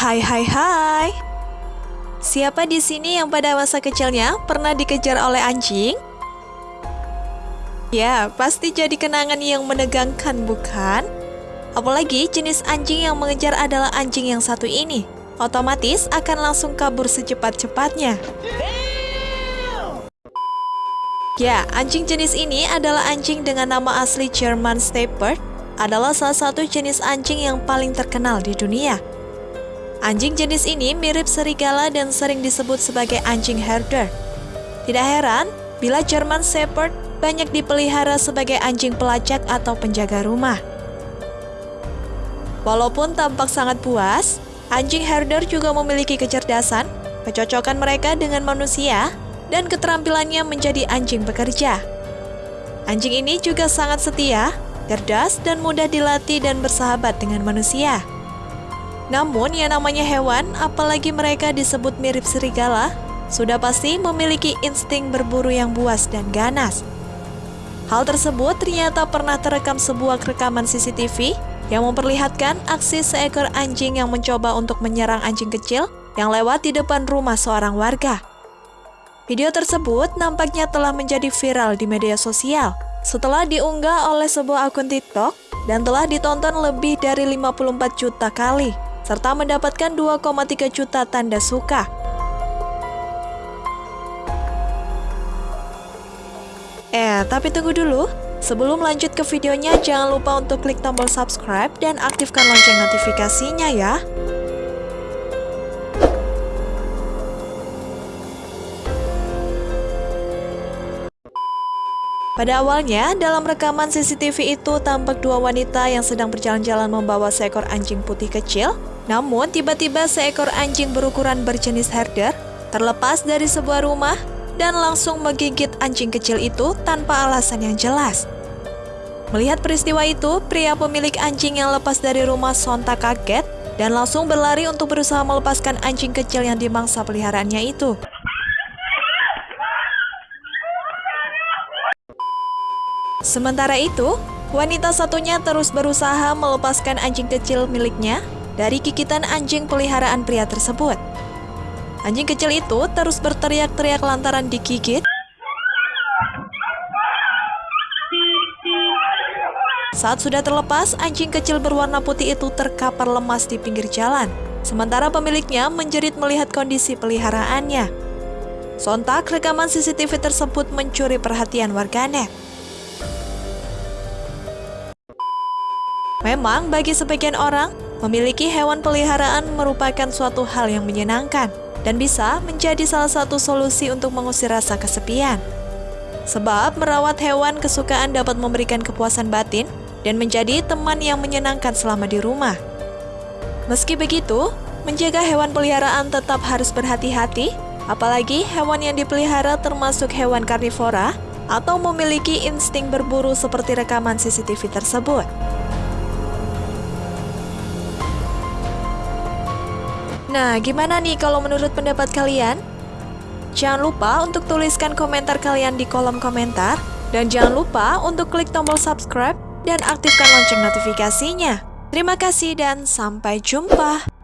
Hai hai hai. Siapa di sini yang pada masa kecilnya pernah dikejar oleh anjing? Ya, pasti jadi kenangan yang menegangkan, bukan? Apalagi jenis anjing yang mengejar adalah anjing yang satu ini. Otomatis akan langsung kabur secepat-cepatnya. Ya, anjing jenis ini adalah anjing dengan nama asli German Shepherd, adalah salah satu jenis anjing yang paling terkenal di dunia. Anjing jenis ini mirip serigala dan sering disebut sebagai anjing herder. Tidak heran bila German Shepherd banyak dipelihara sebagai anjing pelacak atau penjaga rumah. Walaupun tampak sangat puas, anjing herder juga memiliki kecerdasan, kecocokan mereka dengan manusia, dan keterampilannya menjadi anjing bekerja. Anjing ini juga sangat setia, cerdas, dan mudah dilatih dan bersahabat dengan manusia. Namun yang namanya hewan, apalagi mereka disebut mirip serigala, sudah pasti memiliki insting berburu yang buas dan ganas. Hal tersebut ternyata pernah terekam sebuah rekaman CCTV yang memperlihatkan aksi seekor anjing yang mencoba untuk menyerang anjing kecil yang lewat di depan rumah seorang warga. Video tersebut nampaknya telah menjadi viral di media sosial setelah diunggah oleh sebuah akun TikTok dan telah ditonton lebih dari 54 juta kali serta mendapatkan 2,3 juta tanda suka. Eh, tapi tunggu dulu. Sebelum lanjut ke videonya, jangan lupa untuk klik tombol subscribe dan aktifkan lonceng notifikasinya ya. Pada awalnya, dalam rekaman CCTV itu tampak dua wanita yang sedang berjalan-jalan membawa seekor anjing putih kecil namun, tiba-tiba seekor anjing berukuran berjenis herder terlepas dari sebuah rumah dan langsung menggigit anjing kecil itu tanpa alasan yang jelas. Melihat peristiwa itu, pria pemilik anjing yang lepas dari rumah sontak kaget dan langsung berlari untuk berusaha melepaskan anjing kecil yang dimangsa peliharaannya itu. Sementara itu, wanita satunya terus berusaha melepaskan anjing kecil miliknya dari gigitan anjing peliharaan pria tersebut. Anjing kecil itu terus berteriak-teriak lantaran digigit. Saat sudah terlepas, anjing kecil berwarna putih itu terkapar lemas di pinggir jalan, sementara pemiliknya menjerit melihat kondisi peliharaannya. Sontak, rekaman CCTV tersebut mencuri perhatian warganet. Memang bagi sebagian orang, Memiliki hewan peliharaan merupakan suatu hal yang menyenangkan dan bisa menjadi salah satu solusi untuk mengusir rasa kesepian. Sebab merawat hewan kesukaan dapat memberikan kepuasan batin dan menjadi teman yang menyenangkan selama di rumah. Meski begitu, menjaga hewan peliharaan tetap harus berhati-hati, apalagi hewan yang dipelihara termasuk hewan karnivora atau memiliki insting berburu seperti rekaman CCTV tersebut. Nah, gimana nih kalau menurut pendapat kalian? Jangan lupa untuk tuliskan komentar kalian di kolom komentar. Dan jangan lupa untuk klik tombol subscribe dan aktifkan lonceng notifikasinya. Terima kasih dan sampai jumpa.